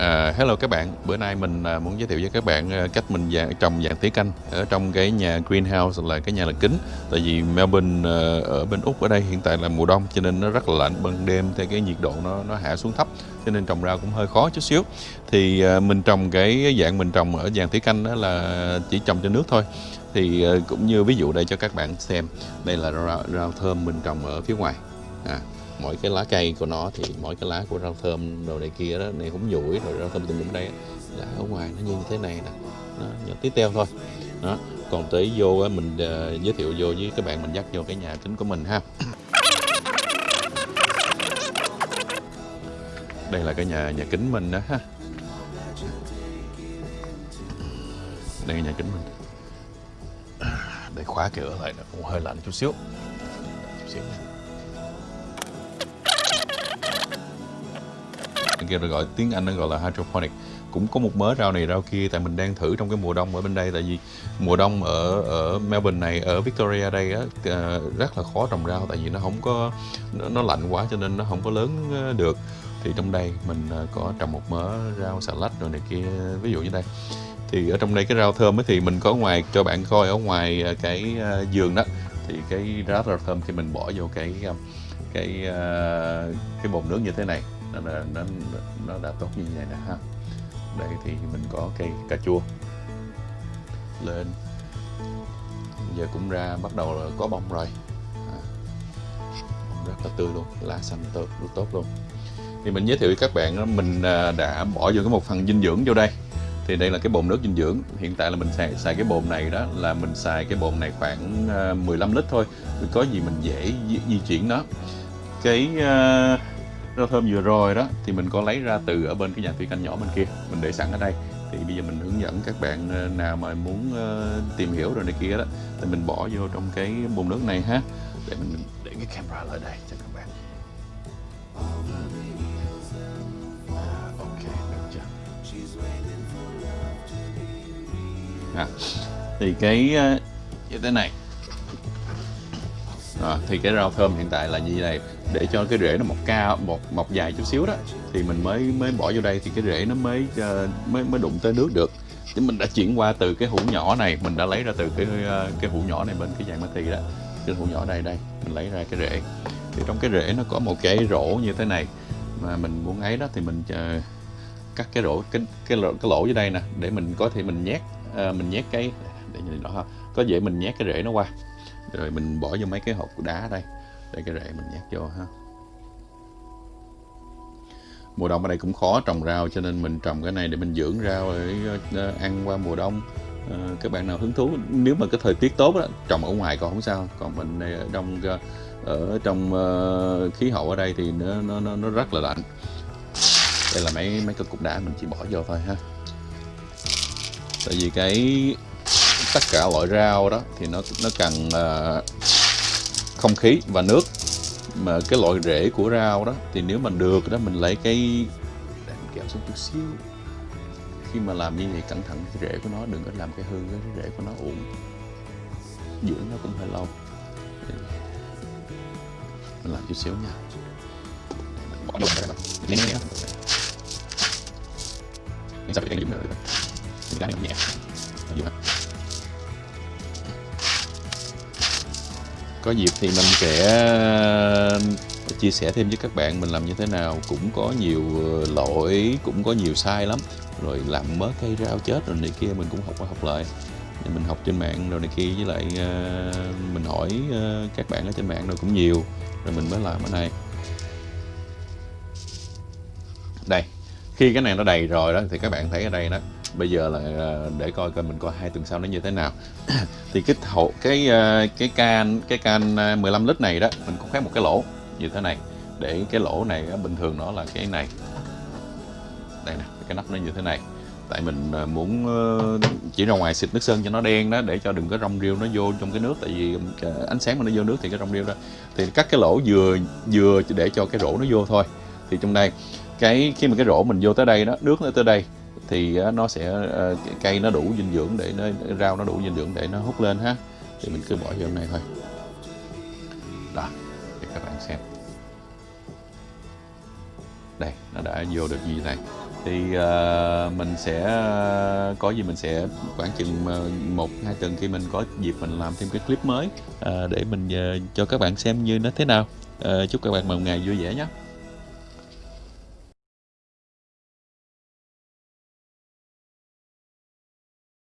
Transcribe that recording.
À, hello các bạn, bữa nay mình à, muốn giới thiệu với các bạn à, cách mình dạng, trồng dạng tía canh ở trong cái nhà greenhouse là cái nhà lợp kính. Tại vì Melbourne à, ở bên Úc ở đây hiện tại là mùa đông cho nên nó rất là lạnh, ban đêm thì cái nhiệt độ nó nó hạ xuống thấp cho nên trồng rau cũng hơi khó chút xíu. Thì à, mình trồng cái dạng mình trồng ở dạng tía canh đó là chỉ trồng cho nước thôi. Thì à, cũng như ví dụ đây cho các bạn xem, đây là rau, rau thơm mình trồng ở phía ngoài. À, mỗi cái lá cây của nó thì mỗi cái lá của rau thơm đồ này kia đó này húng dũi rồi rau thơm tùm lum đây á, là ở ngoài nó như thế này nè. Nó nhỏ tí teo thôi. Đó còn tới vô mình ờ, giới thiệu vô với các bạn mình dắt vô cái nhà kính của mình ha. Đây là cái nhà nhà kính mình đó ha. Đây là nhà kính mình. Để khóa cửa lại nó cũng hơi lạnh chút xíu. Chút xíu nha. Cái kia gọi tiếng Anh nó gọi là hydroponic. Cũng có một mớ rau này rau kia tại mình đang thử trong cái mùa đông ở bên đây. Tại vì mùa đông ở ở Melbourne này ở Victoria đây á ờ, rất là khó trồng rau. Tại vì nó không có nó, nó lạnh quá cho nên nó không có lớn ờ, được. Thì trong đây mình ờ, có trồng một mớ rau xà lách rồi này kia. Ví dụ như đây. Thì ở trong đây cái rau thơm ấy thì mình có ngoài cho bạn coi ở ngoài cái giường đó. Thì cái rau rau thơm khi mình bỏ vô cái cái cái bồn nước như thế này nó đã, nó, nó đã tốt như vậy nè ha. Đây thì mình có cây cà chua lên. Giờ cũng ra bắt đầu là có bông rồi. À, rất là tươi luôn lá xanh tốt rất tốt luôn. Thì mình giới thiệu với các bạn đó, mình à, đã bỏ vô cái một phần dinh dưỡng vô đây. Thì đây là cái bồn nước dinh dưỡng. Hiện tại là mình xài, xài cái bồn này đó là mình xài cái bồn này khoảng à, 15 lít thôi. Vì có gì mình dễ di, di chuyển nó. Cái uh, rau thơm vừa rồi đó thì mình có lấy ra từ ở bên cái nhà thủy canh nhỏ bên kia mình để sẵn ở đây. Thì bây giờ mình hướng dẫn các bạn ờ, nào mà muốn ờ, tìm hiểu rồi này kia đó thì mình bỏ vô trong cái bồn nước này ha. Để mình để cái camera lại đây cho các bạn. À, ok được chưa? À, thì cái ờ, như thế này à, thì cái rau thơm hiện tại là như thế này. Để cho cái rễ nó mọc cao mọc mọc dài chút xíu đó thì mình mới mới bỏ vô đây thì cái rễ nó mới ờ, mới mới đụng tới nước được. Chứ mình đã chuyển qua từ cái hũ nhỏ này mình đã lấy ra từ cái ờ, cái hũ nhỏ này bên cái dạng mati đó. Cái hũ nhỏ đây đây mình lấy ra cái rễ. Thì trong cái rễ nó có một cái rổ như thế này mà mình muốn ấy đó thì mình ờ, cắt cái rổ cái cái lỗ, cái lỗ dưới đây nè để mình có thể mình nhét ờ, mình nhét cái để nhìn đó ha. Có dễ mình nhét cái rễ nó qua rồi mình bỏ vô mấy cái hộp đá đây để cái rễ mình nhét vô ha. Mùa đông ở đây cũng khó trồng rau cho nên mình trồng cái này để mình dưỡng rau để ờ, ăn qua mùa đông. Ờ, các bạn nào hứng thú nếu mà cái thời tiết tốt đó, trồng ở ngoài còn không sao. Còn mình này ở trong ờ, ở trong khí hậu ở đây thì nó nó nó, nó rất là lạnh. Đây là mấy mấy cái cục đá mình chỉ bỏ vô thôi ha. Tại vì cái tất cả loại rau đó thì nó nó cần uh, không khí và nước. Mà cái loại rễ của rau đó thì nếu mà được đó mình lấy cái để mình kéo xuống chút xíu. Khi mà làm như vậy cẩn thận cái rễ của nó đừng có làm cái hư cái rễ của nó uổng. Dưỡng nó cũng hơi lâu. Mình làm chút xíu nha. Mình bỏ vô đây mình cái dưỡng nữa mình đang nhẹ. Ở có dịp thì mình sẽ ờ, chia sẻ thêm với các bạn mình làm như thế nào. Cũng có nhiều ờ, lỗi, cũng có nhiều sai lắm. Rồi làm mớ cây rau chết rồi này kia, mình cũng học qua học lại. Mình học trên mạng rồi này kia, với lại ờ, mình hỏi các bạn ở trên mạng rồi cũng nhiều. Rồi mình mới làm ở đây. Đây, khi cái này nó đầy rồi đó, thì các bạn thấy ở đây đó bây giờ là à, để coi coi mình coi hai tuần sau nó như thế nào. Thì cái hậu cái à, cái can cái can à, 15 lít này đó, mình có khoét một cái lỗ như thế này. Để cái lỗ này bình thường nó là cái này. Đây nè, cái nắp nó như thế này. Tại mình muốn ờ, chỉ ra ngoài xịt nước sơn cho nó đen đó, để cho đừng có rong rêu nó vô trong cái nước. Tại vì ánh sáng mà nó vô nước thì cái rong rêu đó. Thì cắt cái lỗ vừa vừa để cho cái rổ nó vô thôi. Thì trong đây, cái, khi mà cái rổ mình vô tới đây đó, nước nó tới đây thì nó sẽ ờ, cây nó đủ dinh dưỡng để nó rau nó đủ dinh dưỡng để nó hút lên ha. Thì mình cứ bỏ vô này thôi. Đó để các bạn xem. Đây nó đã vô được như này. Thì uh, mình sẽ ờ, có gì mình sẽ khoảng chừng một hai tuần khi mình có dịp mình làm thêm cái clip mới uh, để mình uh, cho các bạn xem như nó thế nào. Uh, chúc các bạn một ngày vui vẻ nhé.